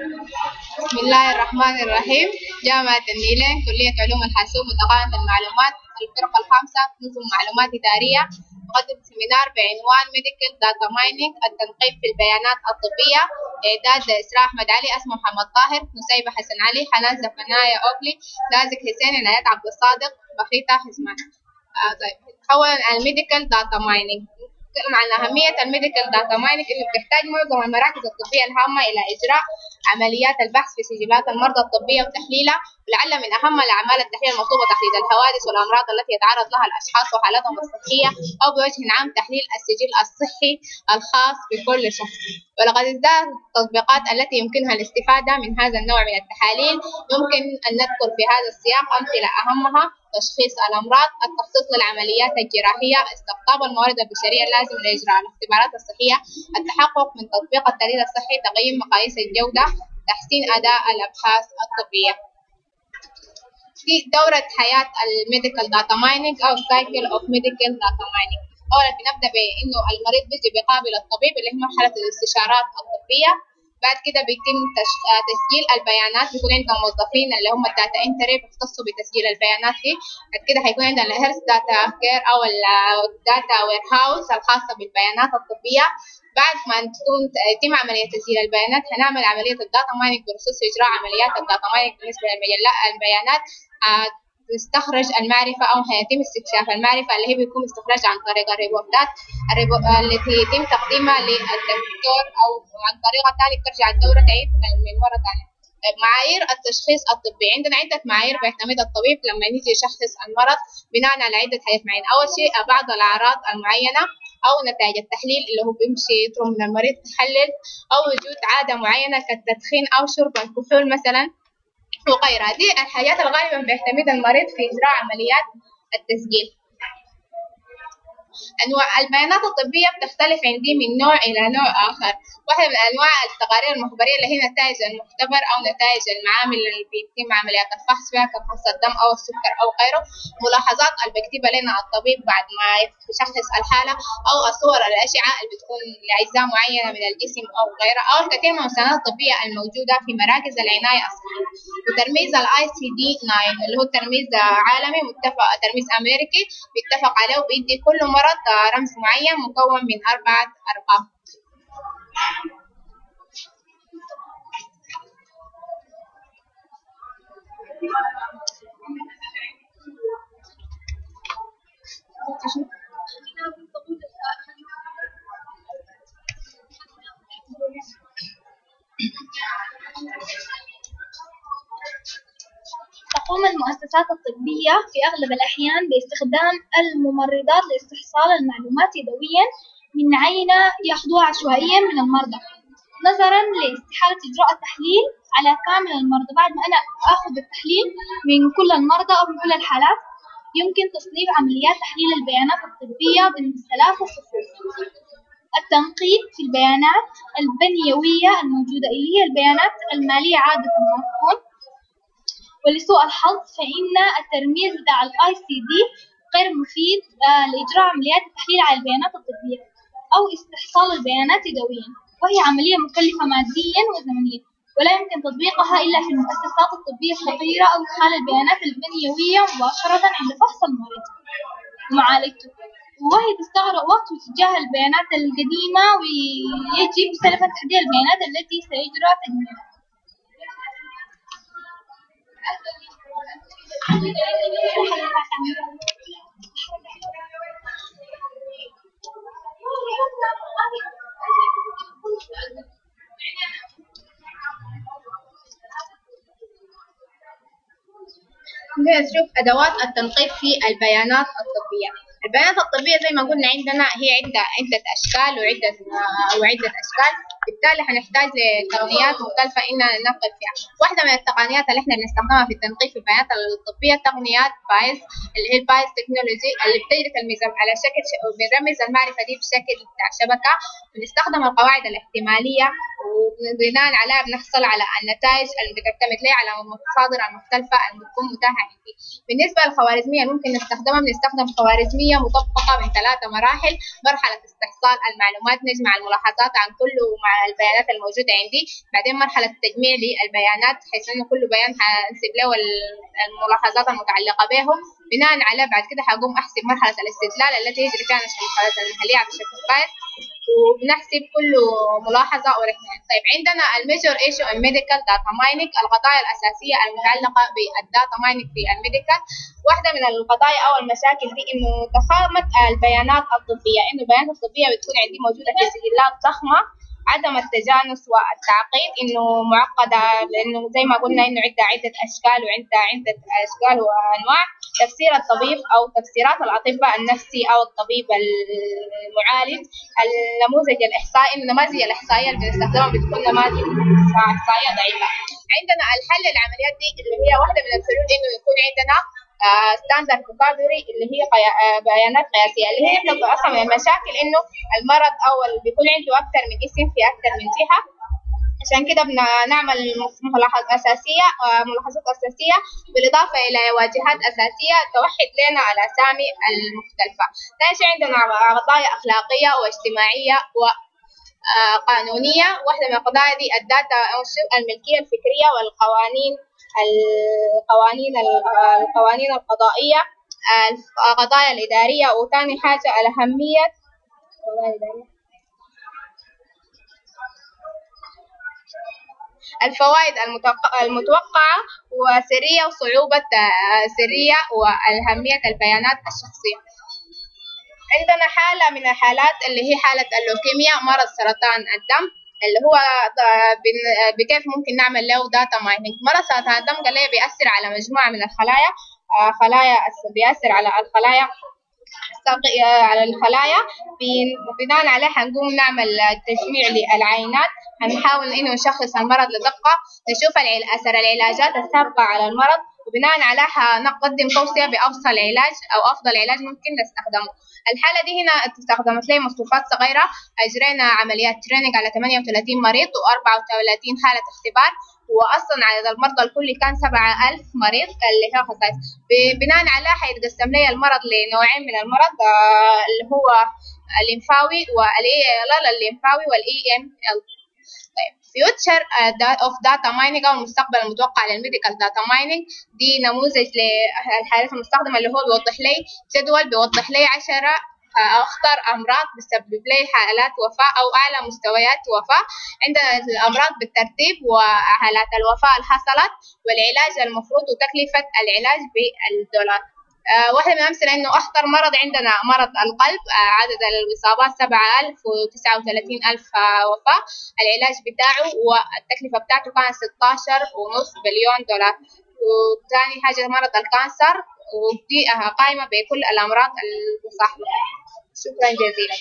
بسم الله الرحمن الرحيم. جامعة النيلين كلية علوم الحاسوب وتقنية المعلومات الفرقة الخامسة نظم معلومات إدارية. تقدم seminar بعنوان medical data mining التنقيب في البيانات الطبية. إعداد إسراء أحمد علي اسمه محمد طاهر نسيبة حسن علي حنان زفنايا أوكلي لازق حسين عنايات عبد الصادق بخيتة حسمان آه طيب. أولا ال medical data mining نتكلم عن أهمية ال medical data mining إنه بتحتاج معظم المراكز الطبية الهامة إلى إجراء عمليات البحث في سجلات المرضى الطبية وتحليلها ولعل من أهم الأعمال التحليل المطلوبة تحديد الحوادث والأمراض التي يتعرض لها الأشخاص وحالتهم الصحية أو بوجه عام تحليل السجل الصحي الخاص بكل شخص. ولقد ازدادت التطبيقات التي يمكنها الاستفادة من هذا النوع من التحاليل. يمكن أن نذكر في هذا السياق أمثلة أهمها تشخيص الأمراض التخطيط للعمليات الجراحية استقطاب الموارد البشرية اللازم لإجراء الاختبارات الصحية التحقق من تطبيق الدليل الصحي تقييم مقاييس الجودة تحسين أداء الأبحاث الطبية. في دورة حياة ال medical data mining أو cycle of medical data mining أولا بنبدأ بإنه المريض بيجي بيقابل الطبيب اللي هي مرحلة الاستشارات الطبية. بعد كده بيتم تسجيل البيانات بيكون عندنا موظفين اللي هم ال data entry بيختصوا بتسجيل البيانات دي. بعد كده هيكون عندنا ال health data care أو ال data warehouse الخاصة بالبيانات الطبية. بعد ما تكون يتم عملية تسجيل البيانات هنعمل عملية ال data mining بخصوص إجراء عمليات الداتا مايننج بالنسبة للبيانات تستخرج المعرفة أو هيتم استكشاف المعرفة اللي هي بيكون استخراجها عن طريق ال report ات ال repo... التي يتم تقديمها للدكتور أو عن طريقة ثانية ترجع الدورة تعيد من مرة ثانية طيب معايير التشخيص الطبي. عندنا عدة معايير بيعتمد الطبيب لما يجي يشخص المرض بناء على عدة حاجات معينة. أول شيء بعض الأعراض المعينة أو نتائج التحليل اللي هو بيمشي يطلب من المريض تحلل أو وجود عادة معينة كالتدخين أو شرب الكحول مثلا. وغيرها. دي الحاجات اللي غالبا بيعتمد المريض في إجراء عمليات التسجيل. أنواع البيانات الطبية بتختلف عندي من نوع إلى نوع آخر. واحدة من أنواع التقارير المخبرية اللي هي نتائج المختبر أو نتائج المعامل اللي بيتم عمليات الفحص فيها كفحص الدم أو السكر أو غيره. ملاحظات اللي بيكتبها لنا الطبيب بعد ما يشخص الحالة أو الصور الأشعة اللي بتكون لأجزاء معينة من الجسم أو غيرها أو الكثير من المستندات الطبية الموجودة في مراكز العناية الصحية. وترميز ال ICD 9 اللي هو ترميز عالمي متفق ترميز أمريكي بيتفق عليه وبيدي كل مرض رمز معين مكون من أربعة أرقام. تقوم المؤسسات الطبية في أغلب الأحيان باستخدام الممرضات لاستحصال المعلومات يدويا من عينة يأخذوها عشوائيا من المرضى. نظرا لاستحالة إجراء التحليل على كامل المرضى. بعد ما أنا أخذ التحليل من كل المرضى أو من كل الحالات يمكن تصنيف عمليات تحليل البيانات الطبية ضمن ثلاثة صفوف التنقيب في البيانات البنيوية الموجودة اللي هي البيانات المالية عادة تكون ولسوء الحظ فإن الترميز بتاع ال ICD غير مفيد لإجراء عمليات التحليل على البيانات الطبية أو استحصال البيانات يدويا. وهي عملية مكلفة ماديا وزمنيا ولا يمكن تطبيقها إلا في المؤسسات الطبية الصغيرة أو إدخال البيانات البنيوية مباشرة عند فحص المريض. ومعالجته وهي تستغرق وقت وتتجاهل البيانات القديمة ويجب سلف تحديد البيانات التي سيجرى تجميعها نشوف أدوات التنقيب في البيانات الطبية. البيانات الطبية زي ما قلنا عندنا هي عدة عدة أشكال وعدة وعدة أشكال. بالتالي هنحتاج لتقنيات مختلفة إننا ننقب فيها. واحدة من التقنيات اللي إحنا بنستخدمها في التنقيب في البيانات الطبية تقنيات Bayes اللي هي ال Bayes technology اللي بتجري ترميز على شكل ش... بنرمز المعرفة دي بشكل بتاع شبكة. بنستخدم القواعد الاحتمالية وبناء عليها بنحصل على النتائج اللي بتعتمد ليه على المصادر المختلفة اللي بتكون متاحة عندي. بالنسبة للخوارزمية ممكن نستخدمها. بنستخدم خوارزمية مطبقة من ثلاثة مراحل. مرحلة استحصال المعلومات نجمع الملاحظات عن كل مع البيانات الموجودة عندي. بعدين مرحلة تجميع للبيانات بحيث إنه كل بيان حنسيب له الملاحظات المتعلقة بهم. بناء على بعد كده حقوم أحسب مرحلة الاستدلال التي يجري فيها نشر المحادثات المحلية بشكل كويس. وبنحسب كل ملاحظة أو رهنان طيب عندنا ال major issue ال medical data mining القضايا الأساسية المتعلقة بال data mining في ال medical واحدة من القضايا أو المشاكل دي إنه ضخامة البيانات الطبية. إنه البيانات الطبية بتكون عندي موجودة في سجلات ضخمة. عدم التجانس والتعقيد إنه معقدة لأنه زي ما قلنا إنه عندها عدة أشكال وعندها عدة أشكال وأنواع. تفسير الطبيب أو تفسيرات الأطباء النفسي أو الطبيب المعالج. النموذج الإحصائي النماذج الإحصائية اللي بنستخدمها بتكون نماذج إحصائية ضعيفة. عندنا الحل للعمليات دي اللي هي واحدة من الحلول إنه يكون عندنا standard vocabulary اللي هي بيانات قياسية اللي هي إحنا أصلا من المشاكل إنه المرض أو بيكون عنده أكثر من اسم في أكثر من جهة. عشان كده بنعمل ملاحظات أساسية ملاحظات أساسية بالإضافة إلى واجهات أساسية توحد لنا الأسامي المختلفة. ثاني عندنا قضايا أخلاقية واجتماعية و قانونية واحدة من القضايا دي الداتا الملكية الفكرية والقوانين. القوانين القوانين القضائية القضايا الإدارية وثاني حاجة الأهمية. الفوائد المتوقعة وسرية وصعوبة سرية والأهمية البيانات الشخصية. عندنا حالة من الحالات اللي هي حالة اللوكيميا مرض سرطان الدم. اللي هو بكيف ممكن نعمل له data mining مرض سرطان الدم قال لي بيأثر على مجموعة من الخلايا. خلايا بيأثر على الخلايا. على الخلايا. بناء عليه حنقوم نعمل تجميع للعينات. هنحاول إنه نشخص المرض لدقة. نشوف أثر العلاجات السابقة على المرض. وبناء عليه حنقدم توصية بأفضل علاج أو أفضل علاج ممكن نستخدمه. الحالة دي هنا استخدمت لي مصفوفات صغيرة أجرينا عمليات training على 38 مريض و34 حالة اختبار وأصلا عدد المرضى الكلي كان 7000 مريض اللي هي خصائص بناء عليه حيتقسم لي المرض لنوعين من المرض اللي هو الليمفاوي وال AL الليمفاوي وال AML. طيب. future of data mining أو المستقبل المتوقع لل medical data mining دي نموذج للحالات المستخدمه اللي هو بيوضح لي جدول بيوضح لي 10 أخطر أمراض بتسبب لي حالات وفاة أو أعلى مستويات وفاة. عندنا الأمراض بالترتيب وحالات الوفاة اللي حصلت والعلاج المفروض وتكلفة العلاج بالدولار. آه واحدة من الأمثلة إنه أخطر مرض عندنا مرض القلب آه عدد الإصابات سبعة ألف وتسعة وثلاثين ألف آه وفاة. العلاج بتاعه والتكلفة بتاعته كانت ستاشر ونص بليون دولار. وثاني حاجة مرض الكانسر ودي قائمة بكل الأمراض المصاحبة. شكرا جزيلا.